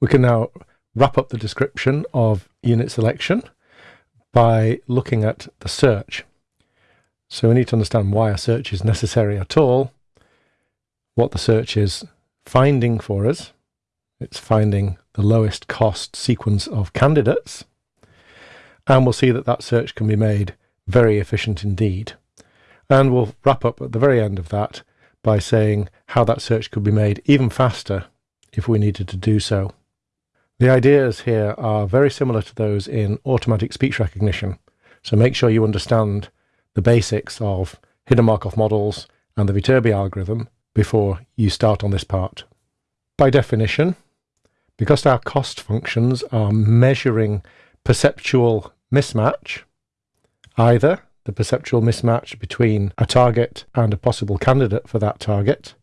We can now wrap up the description of unit selection by looking at the search. So we need to understand why a search is necessary at all, what the search is finding for us. It's finding the lowest cost sequence of candidates. And we'll see that that search can be made very efficient indeed. And we'll wrap up at the very end of that by saying how that search could be made even faster if we needed to do so. The ideas here are very similar to those in automatic speech recognition. So make sure you understand the basics of hidden Markov models and the Viterbi algorithm before you start on this part. By definition, because our cost functions are measuring perceptual mismatch, either the perceptual mismatch between a target and a possible candidate for that target,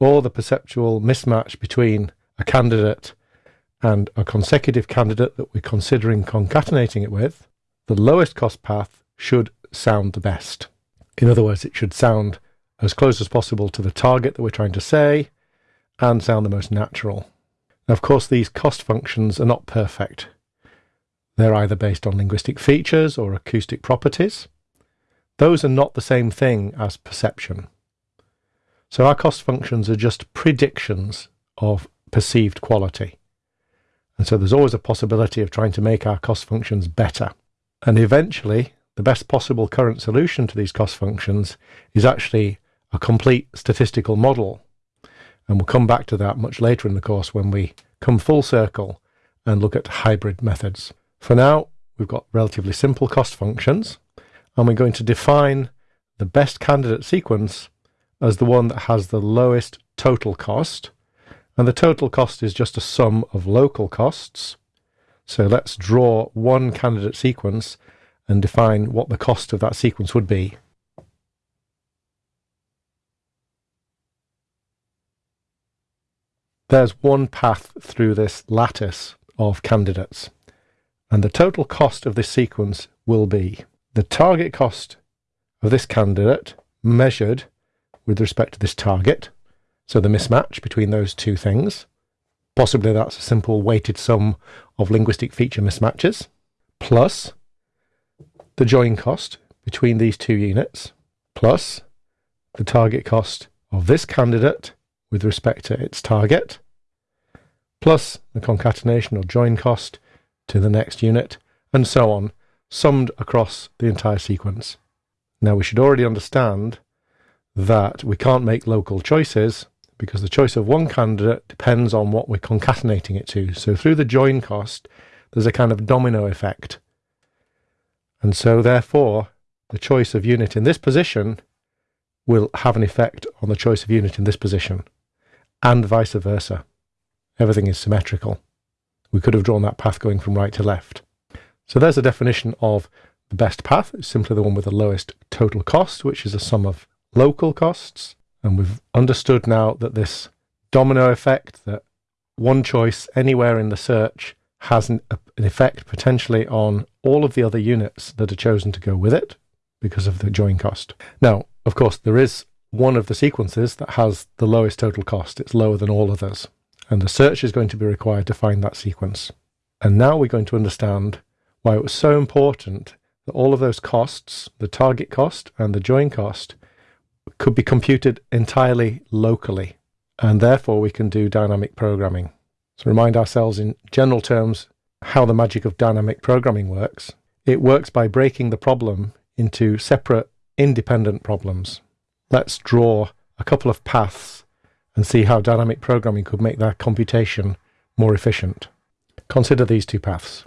or the perceptual mismatch between a candidate and a consecutive candidate that we're considering concatenating it with, the lowest cost path should sound the best. In other words, it should sound as close as possible to the target that we're trying to say and sound the most natural. Now, of course, these cost functions are not perfect. They're either based on linguistic features or acoustic properties. Those are not the same thing as perception. So our cost functions are just predictions of perceived quality. And so there's always a possibility of trying to make our cost functions better. And eventually, the best possible current solution to these cost functions is actually a complete statistical model. And we'll come back to that much later in the course when we come full circle and look at hybrid methods. For now, we've got relatively simple cost functions and we're going to define the best candidate sequence as the one that has the lowest total cost. And the total cost is just a sum of local costs. So let's draw one candidate sequence and define what the cost of that sequence would be. There's one path through this lattice of candidates, and the total cost of this sequence will be the target cost of this candidate measured with respect to this target, so the mismatch between those two things. Possibly that's a simple weighted sum of linguistic feature mismatches, plus the join cost between these two units, plus the target cost of this candidate with respect to its target, plus the concatenation or join cost to the next unit, and so on summed across the entire sequence. Now we should already understand that we can't make local choices because the choice of one candidate depends on what we're concatenating it to. So through the join cost, there's a kind of domino effect. And so therefore, the choice of unit in this position will have an effect on the choice of unit in this position, and vice versa. Everything is symmetrical. We could have drawn that path going from right to left. So there's a definition of the best path. It's simply the one with the lowest total cost, which is a sum of local costs. And we've understood now that this domino effect, that one choice anywhere in the search has an, an effect potentially on all of the other units that are chosen to go with it because of the join cost. Now, of course, there is one of the sequences that has the lowest total cost. It's lower than all others. And the search is going to be required to find that sequence. And now we're going to understand why it was so important that all of those costs, the target cost and the join cost, could be computed entirely locally. And therefore, we can do dynamic programming. So, remind ourselves in general terms how the magic of dynamic programming works. It works by breaking the problem into separate, independent problems. Let's draw a couple of paths and see how dynamic programming could make that computation more efficient. Consider these two paths.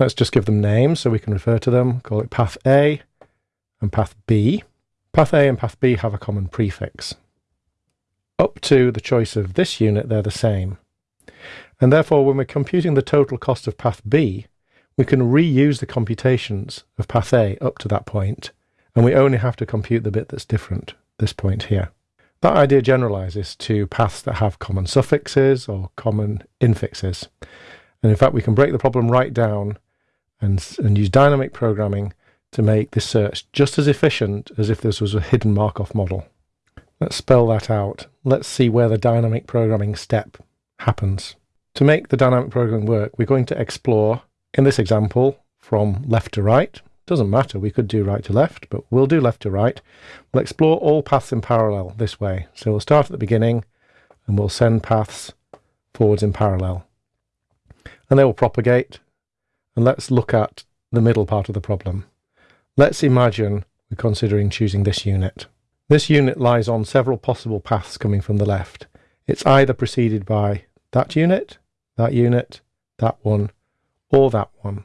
Let's just give them names so we can refer to them. Call it path A and path B. Path A and path B have a common prefix. Up to the choice of this unit, they're the same. And therefore, when we're computing the total cost of path B, we can reuse the computations of path A up to that point, and we only have to compute the bit that's different, this point here. That idea generalizes to paths that have common suffixes or common infixes. And in fact, we can break the problem right down and, and use dynamic programming to make this search just as efficient as if this was a hidden Markov model. Let's spell that out. Let's see where the dynamic programming step happens. To make the dynamic programming work, we're going to explore, in this example, from left to right. Doesn't matter, we could do right to left, but we'll do left to right. We'll explore all paths in parallel this way. So we'll start at the beginning and we'll send paths forwards in parallel. And they will propagate. And let's look at the middle part of the problem. Let's imagine we're considering choosing this unit. This unit lies on several possible paths coming from the left. It's either preceded by that unit, that unit, that one, or that one.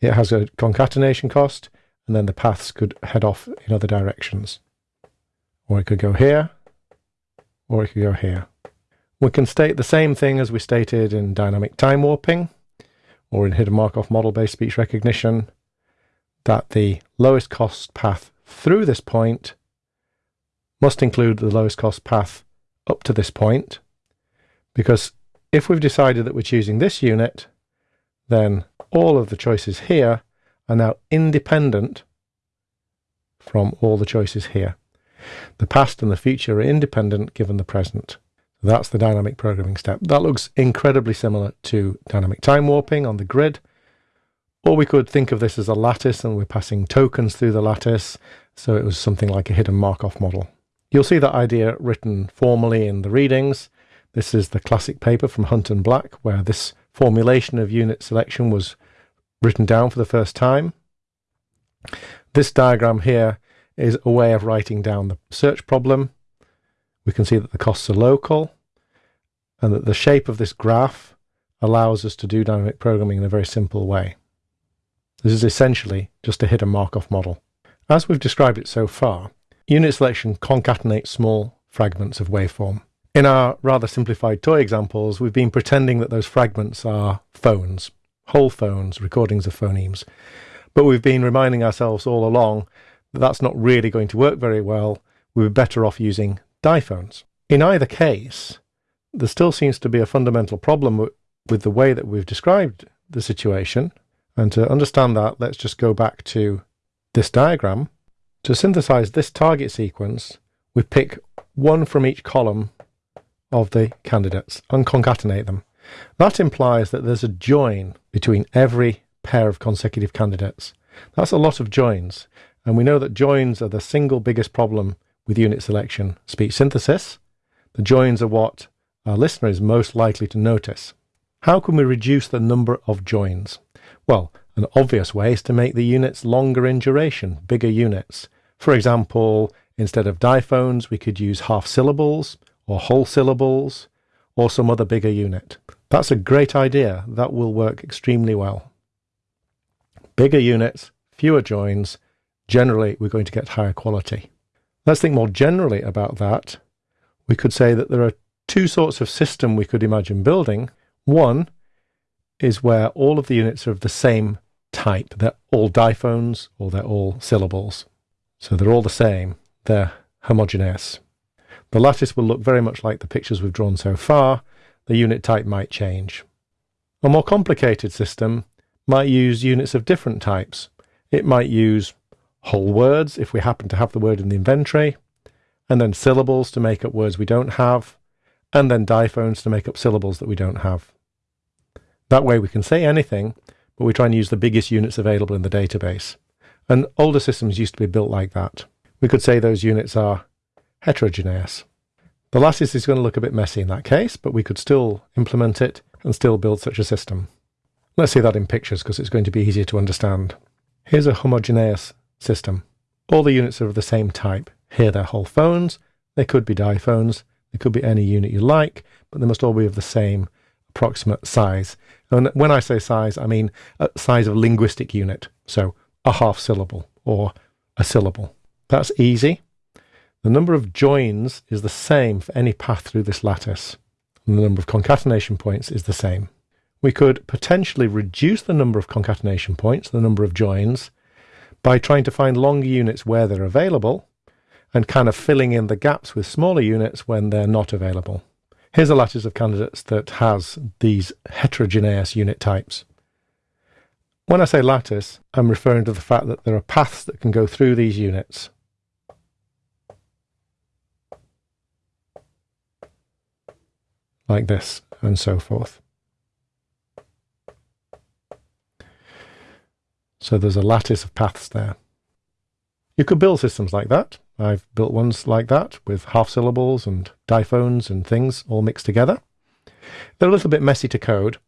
It has a concatenation cost, and then the paths could head off in other directions. Or it could go here, or it could go here. We can state the same thing as we stated in dynamic time warping, or in hidden Markov model-based speech recognition, that the lowest cost path through this point must include the lowest cost path up to this point, because if we've decided that we're choosing this unit, then all of the choices here are now independent from all the choices here. The past and the future are independent given the present. That's the dynamic programming step. That looks incredibly similar to dynamic time warping on the grid. Or we could think of this as a lattice and we're passing tokens through the lattice so it was something like a hidden Markov model. You'll see that idea written formally in the readings. This is the classic paper from Hunt and Black, where this formulation of unit selection was written down for the first time. This diagram here is a way of writing down the search problem. We can see that the costs are local and that the shape of this graph allows us to do dynamic programming in a very simple way. This is essentially just a hidden Markov model. As we've described it so far, unit selection concatenates small fragments of waveform. In our rather simplified toy examples, we've been pretending that those fragments are phones, whole phones, recordings of phonemes. But we've been reminding ourselves all along that that's not really going to work very well. We are better off using diphones. In either case, there still seems to be a fundamental problem with the way that we've described the situation. And to understand that, let's just go back to this diagram. To synthesize this target sequence, we pick one from each column of the candidates and concatenate them. That implies that there's a join between every pair of consecutive candidates. That's a lot of joins, and we know that joins are the single biggest problem with unit selection speech synthesis. The joins are what our listener is most likely to notice. How can we reduce the number of joins? Well, an obvious way is to make the units longer in duration, bigger units. For example, instead of diphones, we could use half syllables or whole syllables or some other bigger unit. That's a great idea. That will work extremely well. Bigger units, fewer joins, generally we're going to get higher quality. Let's think more generally about that. We could say that there are two sorts of system we could imagine building. One is where all of the units are of the same type. They're all diphones or they're all syllables. So they're all the same. They're homogeneous. The lattice will look very much like the pictures we've drawn so far. The unit type might change. A more complicated system might use units of different types. It might use whole words if we happen to have the word in the inventory, and then syllables to make up words we don't have, and then diphones to make up syllables that we don't have. That way we can say anything, but we try and use the biggest units available in the database. And older systems used to be built like that. We could say those units are heterogeneous. The lattice is going to look a bit messy in that case, but we could still implement it and still build such a system. Let's see that in pictures because it's going to be easier to understand. Here's a homogeneous system. All the units are of the same type. Here they're whole phones, they could be diphones, they could be any unit you like, but they must all be of the same approximate size. And when I say size, I mean uh, size of linguistic unit. So a half syllable or a syllable. That's easy. The number of joins is the same for any path through this lattice, and the number of concatenation points is the same. We could potentially reduce the number of concatenation points, the number of joins, by trying to find longer units where they're available, and kind of filling in the gaps with smaller units when they're not available. Here's a lattice of candidates that has these heterogeneous unit types. When I say lattice, I'm referring to the fact that there are paths that can go through these units. Like this, and so forth. So there's a lattice of paths there. You could build systems like that. I've built ones like that with half syllables and diphones and things all mixed together. They're a little bit messy to code,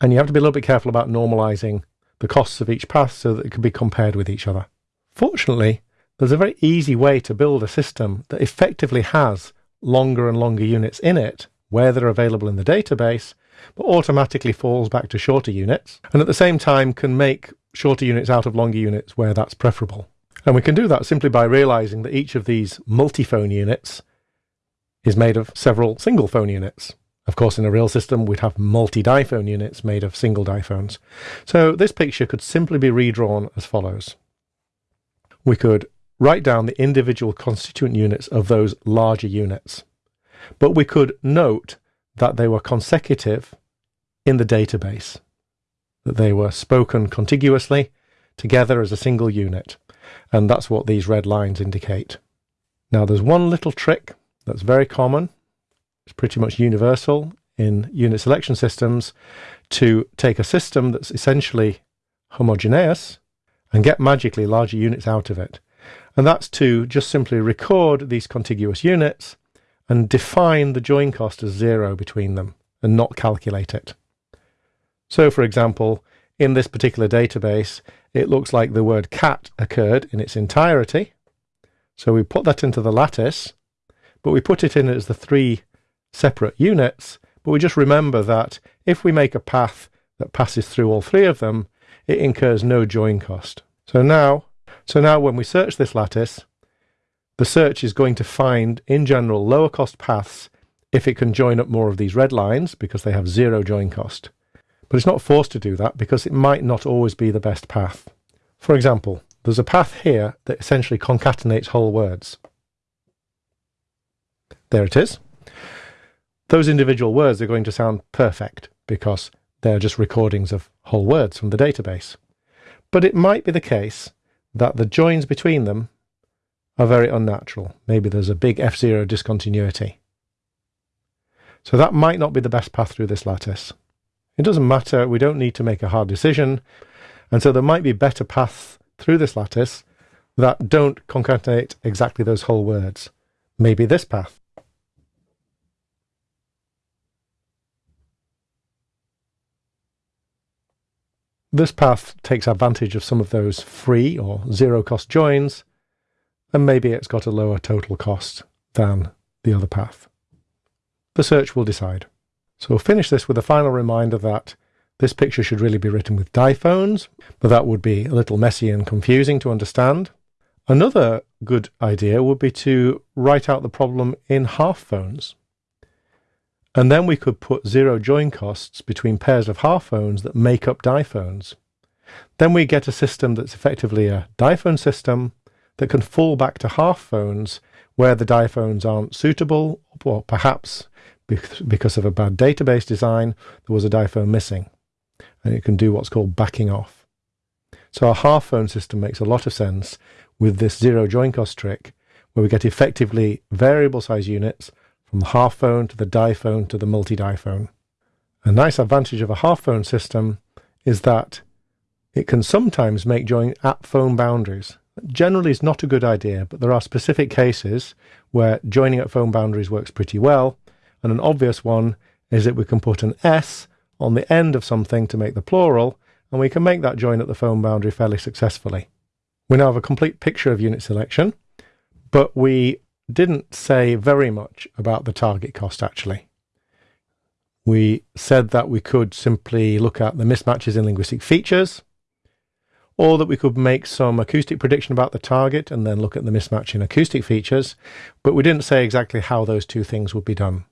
and you have to be a little bit careful about normalizing the costs of each path so that it can be compared with each other. Fortunately, there's a very easy way to build a system that effectively has longer and longer units in it where they're available in the database but automatically falls back to shorter units, and at the same time can make shorter units out of longer units where that's preferable. And we can do that simply by realizing that each of these multi-phone units is made of several single phone units. Of course, in a real system, we'd have multi-diphone units made of single diphones. So this picture could simply be redrawn as follows. We could write down the individual constituent units of those larger units. But we could note that they were consecutive in the database, that they were spoken contiguously together as a single unit. And that's what these red lines indicate. Now, there's one little trick that's very common, it's pretty much universal in unit selection systems to take a system that's essentially homogeneous and get magically larger units out of it. And that's to just simply record these contiguous units and define the join cost as zero between them and not calculate it. So, for example, in this particular database, it looks like the word cat occurred in its entirety. So we put that into the lattice, but we put it in as the three separate units. But we just remember that if we make a path that passes through all three of them, it incurs no join cost. So now, so now when we search this lattice, the search is going to find, in general, lower cost paths if it can join up more of these red lines because they have zero join cost. But it's not forced to do that because it might not always be the best path. For example, there's a path here that essentially concatenates whole words. There it is. Those individual words are going to sound perfect because they're just recordings of whole words from the database. But it might be the case that the joins between them are very unnatural. Maybe there's a big F0 discontinuity. So that might not be the best path through this lattice. It doesn't matter, we don't need to make a hard decision, and so there might be better paths through this lattice that don't concatenate exactly those whole words. Maybe this path. This path takes advantage of some of those free or zero cost joins and maybe it's got a lower total cost than the other path. The search will decide. So we'll finish this with a final reminder that this picture should really be written with diphones, but that would be a little messy and confusing to understand. Another good idea would be to write out the problem in half phones. And then we could put zero join costs between pairs of half phones that make up diphones. Then we get a system that's effectively a diphone system that can fall back to half phones where the diphones aren't suitable, or perhaps because of a bad database design, there was a diphone missing. And it can do what's called backing off. So our half phone system makes a lot of sense with this zero join cost trick, where we get effectively variable size units from the half phone to the diphone to the multi diphone. A nice advantage of a half phone system is that it can sometimes make join at phone boundaries generally is not a good idea, but there are specific cases where joining at phone boundaries works pretty well. And an obvious one is that we can put an S on the end of something to make the plural, and we can make that join at the phone boundary fairly successfully. We now have a complete picture of unit selection, but we didn't say very much about the target cost actually. We said that we could simply look at the mismatches in linguistic features, or that we could make some acoustic prediction about the target and then look at the mismatch in acoustic features, but we didn't say exactly how those two things would be done.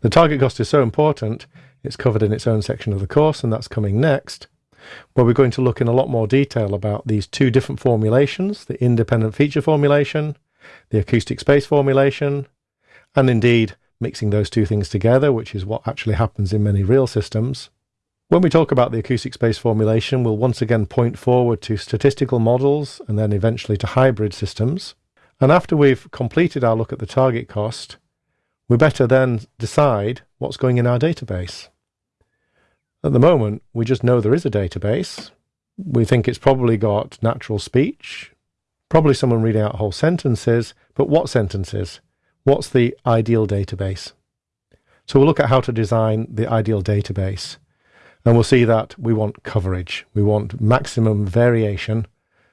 The target cost is so important, it's covered in its own section of the course, and that's coming next, where we're going to look in a lot more detail about these two different formulations, the independent feature formulation, the acoustic space formulation, and indeed mixing those two things together, which is what actually happens in many real systems. When we talk about the acoustic space formulation, we'll once again point forward to statistical models and then eventually to hybrid systems. And after we've completed our look at the target cost, we better then decide what's going in our database. At the moment, we just know there is a database. We think it's probably got natural speech, probably someone reading out whole sentences, but what sentences? What's the ideal database? So we'll look at how to design the ideal database. And we'll see that we want coverage. We want maximum variation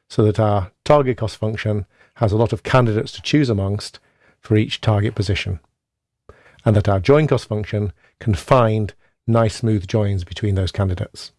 so that our target cost function has a lot of candidates to choose amongst for each target position. And that our join cost function can find nice smooth joins between those candidates.